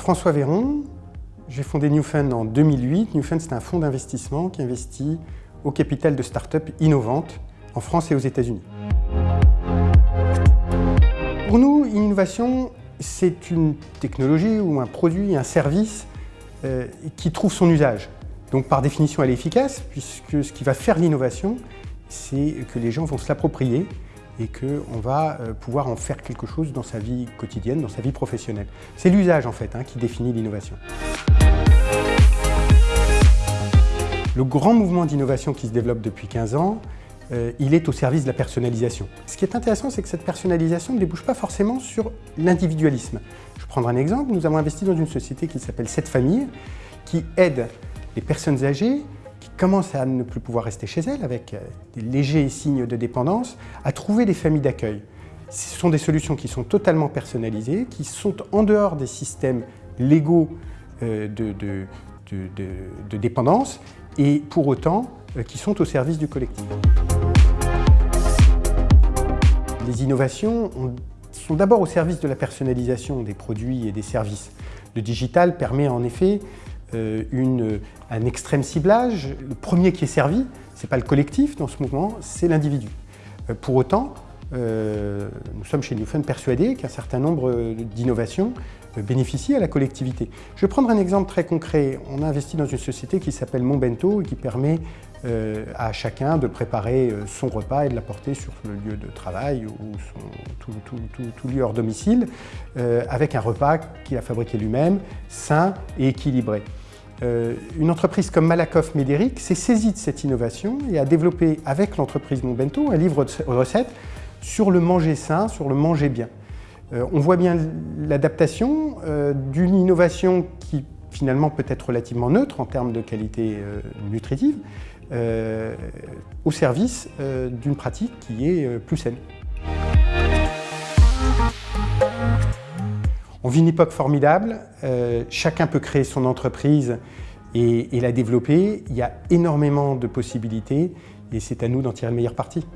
François Véron, j'ai fondé Newfund en 2008. Newfund, c'est un fonds d'investissement qui investit au capital de start-up innovantes en France et aux États-Unis. Pour nous, l'innovation, c'est une technologie ou un produit, un service euh, qui trouve son usage. Donc par définition, elle est efficace, puisque ce qui va faire l'innovation, c'est que les gens vont se l'approprier et qu'on va euh, pouvoir en faire quelque chose dans sa vie quotidienne, dans sa vie professionnelle. C'est l'usage en fait hein, qui définit l'innovation. Le grand mouvement d'innovation qui se développe depuis 15 ans, euh, il est au service de la personnalisation. Ce qui est intéressant, c'est que cette personnalisation ne débouche pas forcément sur l'individualisme. Je prendrai un exemple, nous avons investi dans une société qui s'appelle Cette Famille, qui aide les personnes âgées qui commencent à ne plus pouvoir rester chez elles avec euh, des légers signes de dépendance, à trouver des familles d'accueil. Ce sont des solutions qui sont totalement personnalisées, qui sont en dehors des systèmes légaux euh, de, dépendance et pour autant euh, qui sont au service du collectif. Les innovations sont d'abord au service de la personnalisation des produits et des services. Le digital permet en effet une, un extrême ciblage. Le premier qui est servi, ce n'est pas le collectif dans ce mouvement, c'est l'individu. Euh, pour autant, euh, nous sommes chez Newfund persuadés qu'un certain nombre d'innovations bénéficient à la collectivité. Je vais prendre un exemple très concret. On a investi dans une société qui s'appelle Monbento et qui permet à chacun de préparer son repas et de l'apporter sur le lieu de travail ou tout, lieu hors domicile avec un repas qu'il a fabriqué lui-même, sain et équilibré. Euh, une entreprise comme Malakoff Médéric s'est saisie de cette innovation et a développé avec l'entreprise Monbento un livre de recettes sur le manger sain, sur le manger bien. Euh, on voit bien l'adaptation euh, d'une innovation qui finalement peut être relativement neutre en termes de qualité nutritive au service d'une pratique qui est plus saine. On vit une époque formidable, euh, chacun peut créer son entreprise et, et la développer. Il y a énormément de possibilités et c'est à nous d'en tirer le meilleur parti.